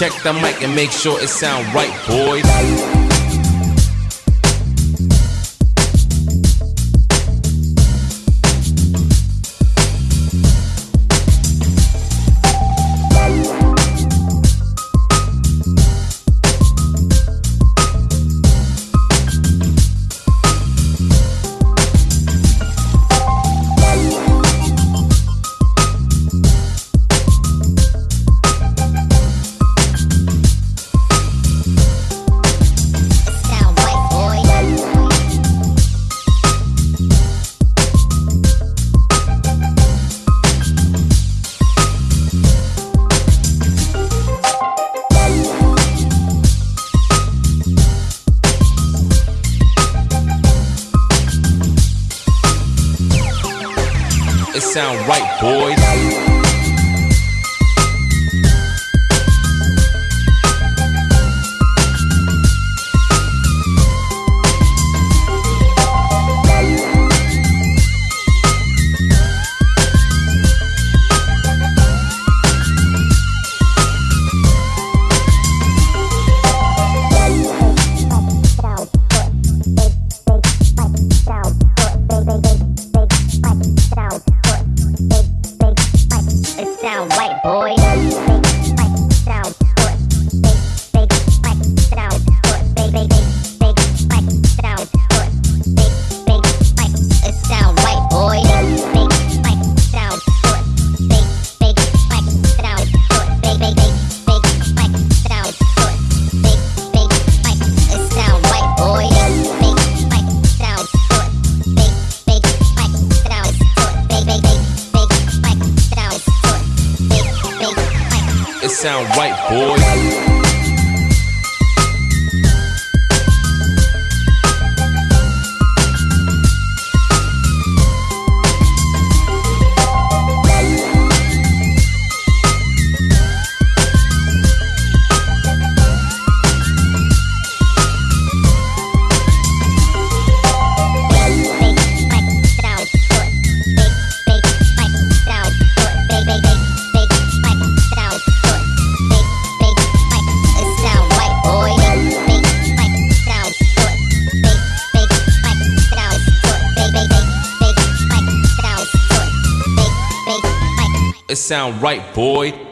Check the mic and make sure it sound right, boys. Sound right, boys. It sound right, boys. Sound right, boy.